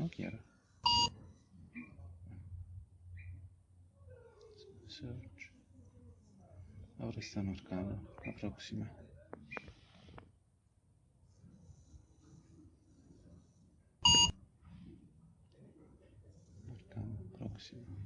No quiero. Search. Ahora está marcado. La próxima. Marcado. Próxima.